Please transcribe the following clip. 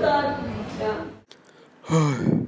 да, да.